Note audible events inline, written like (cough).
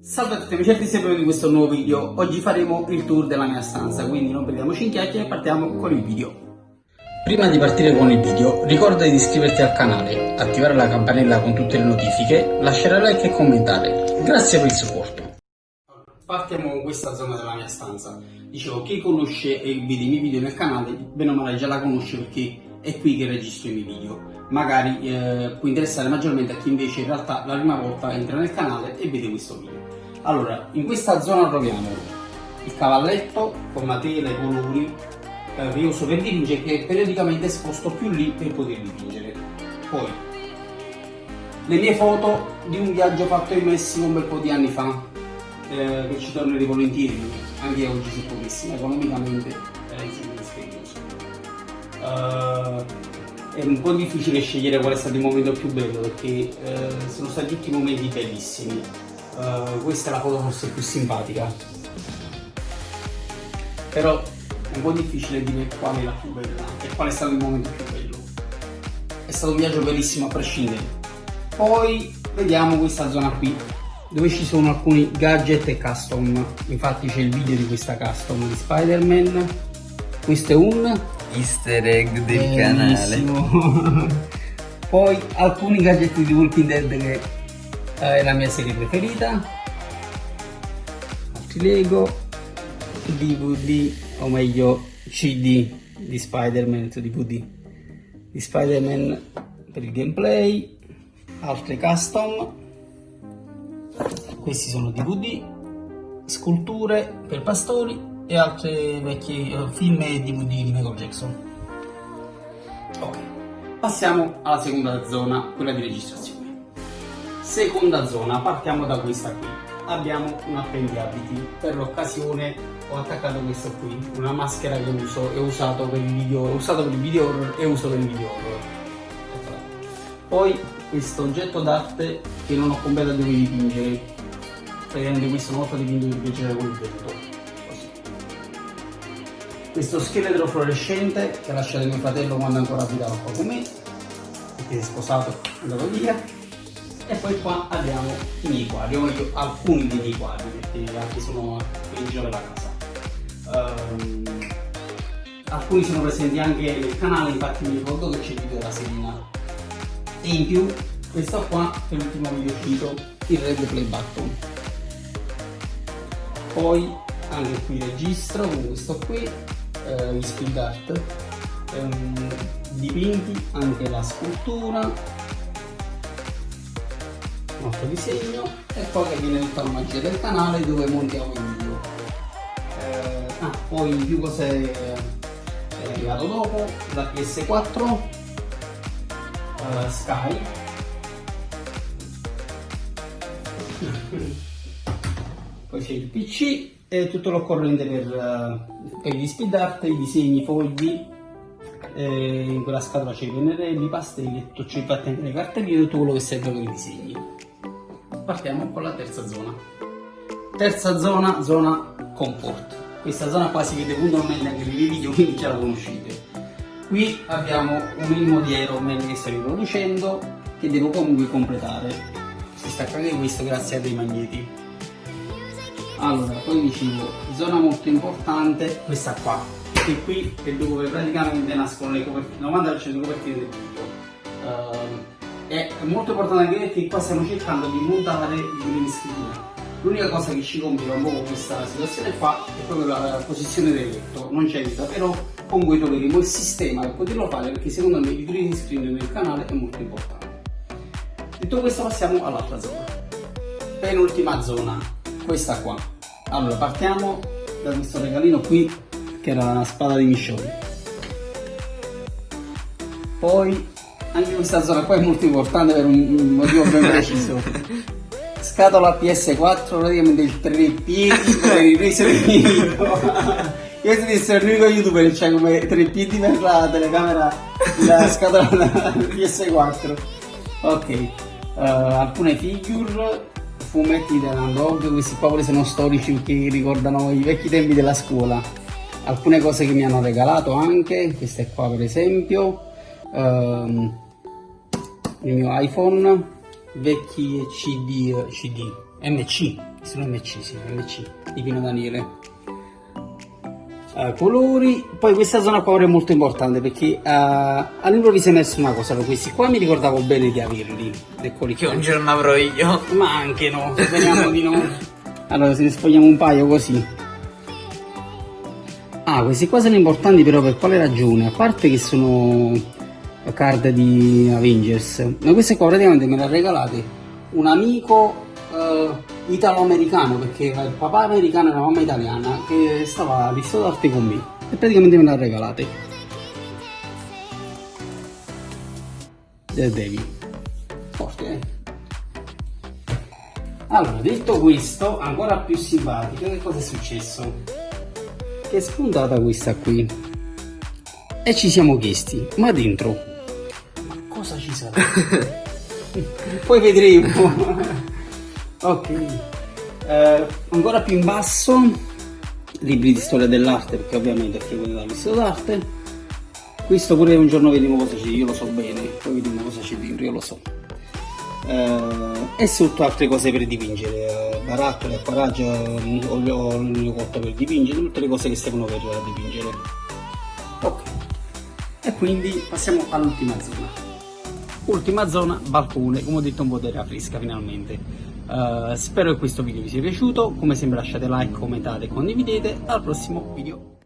Salve a tutti amici e benvenuti in questo nuovo video. Oggi faremo il tour della mia stanza, quindi non perdiamoci in chiacchiere e partiamo con il video. Prima di partire con il video, ricorda di iscriverti al canale, attivare la campanella con tutte le notifiche, lasciare like e commentare. Grazie per il supporto. Partiamo con questa zona della mia stanza. Dicevo, chi conosce e vede i miei video nel canale, bene o male già la conosce perché è qui che registro i miei video magari eh, può interessare maggiormente a chi invece in realtà la prima volta entra nel canale e vede questo video allora in questa zona troviamo il cavalletto con la tela i colori eh, che io uso per dipingere che periodicamente sposto più lì per poter dipingere poi le mie foto di un viaggio fatto in Messico un bel po' di anni fa eh, che ci tornerei volentieri anche oggi se potessi economicamente è dispendioso uh, è un po' difficile scegliere qual è stato il momento più bello perché eh, sono stati tutti momenti bellissimi. Uh, questa è la foto forse più simpatica. Però è un po' difficile dire qual è la più bella e qual è stato il momento più bello. È stato un viaggio bellissimo a prescindere. Poi vediamo questa zona qui dove ci sono alcuni gadget e custom. Infatti c'è il video di questa custom di Spider-Man. Questo è un easter egg del Bellissimo. canale. (laughs) Poi alcuni gadget di Walking Dead che è la mia serie preferita. Altri Lego, DVD o meglio CD di Spider-Man DVD di Spider-Man per il gameplay, altre custom, questi sono DVD, sculture per pastori e altri vecchi uh, film e DVD di Michael Jackson. Ok, passiamo alla seconda zona, quella di registrazione. Seconda zona, partiamo da questa qui. Abbiamo un appendiabiti. Per l'occasione ho attaccato questo qui, una maschera che uso e usato per il video, ho usato per il video horror e uso per il video horror. Poi questo oggetto d'arte che non ho completato dove dipingere. Praticamente questo una volta dipinto per piacere il vento questo scheletro fluorescente che ha lasciato mio fratello quando ancora abitava qua con me perché è sposato è andato via e poi qua abbiamo i miei quadri o meglio alcuni dei miei quadri perché altri sono in giro della casa. Um, alcuni sono presenti anche nel canale infatti mi ricordo che c'è il video della Serena. E in più questo qua è l'ultimo video uscito il red play button. Poi anche qui registro con questo qui eh, speed art. Ehm, dipinti anche la scultura altro disegno e poi che viene tutta la magia del canale dove montiamo il video. Eh, ah, poi in più cose è arrivato dopo la PS4 eh, Sky. (laughs) Poi c'è il PC e tutto l'occorrente per, per gli speed art, i disegni, i fogli eh, in quella scatola c'è i pennarelli, i pastelli, tutto c'è infatti anche le cartelline tutto quello che serve per i disegni partiamo con la terza zona. Terza zona, zona comfort. Questa zona qua si vede puntualmente anche nei video (laughs) quindi già la conoscete. Qui abbiamo un di Aeroman che sto riproducendo che devo comunque completare. Si stacca anche questo grazie a dei magneti. Allora poi dicevo zona molto importante questa qua. Che qui è dove praticamente nascono le copertine 90% delle copertine del video uh, è molto importante anche perché qua stiamo cercando di montare screen l'unica cosa che ci complica un po' questa situazione qua è proprio la, la posizione del letto non c'è vita però comunque troveremo il sistema per poterlo fare perché secondo me il green screen nel canale è molto importante. Detto questo passiamo all'altra zona. Penultima zona questa qua. Allora partiamo da questo regalino qui che era la spada di Michonne. Poi anche questa zona qua è molto importante per un motivo ben preciso. (laughs) Scatola PS4 praticamente il tre piedi per le riprese del video io sono essere l'unico youtuber che c'è come tre piedi per la telecamera la scatola PS4 ok uh, alcune figure fumetti della Dog, questi qua sono storici che ricordano i vecchi tempi della scuola. Alcune cose che mi hanno regalato anche, queste qua per esempio, um, il mio iPhone, vecchi CD, CD, MC, sono MC, sì, MC di Pino Daniele. Uh, colori, poi questa zona qua è molto importante perché uh, all'improvviso è emerso una cosa, questi qua mi ricordavo bene di averli, eccoli Che un giorno avrò io. ma anche no, speriamo di no. Allora, se ne sfogliamo un paio così. Ah, questi qua sono importanti però per quale ragione? A parte che sono card di Avengers, ma queste qua praticamente me le ha regalate un amico eh, italo-americano, perché il papà americano e la mamma italiana, che stava all'Istituto d'arte con me e praticamente me le ha regalate. Devi. Forte, eh? Allora, detto questo, ancora più simpatico, che cosa è successo? Che è spuntata questa qui. E ci siamo chiesti, ma dentro, sarà? Poi vedremo. ok. Eh, ancora più in basso, libri di storia dell'arte, perché ovviamente ho frequentato l'istituto d'arte. Questo pure un giorno vediamo cosa c'è, io lo so bene, poi vediamo cosa c'è dentro, io lo so eh, e sotto altre cose per dipingere, eh, barattoli, acquaraggio, olio, olio cotto per dipingere, tutte le cose che servono per dipingere. Ok, e quindi passiamo all'ultima zona. Ultima zona, balcone, come ho detto un po' d'aria fresca finalmente. Uh, spero che questo video vi sia piaciuto, come sempre lasciate like, commentate condividete, al prossimo video.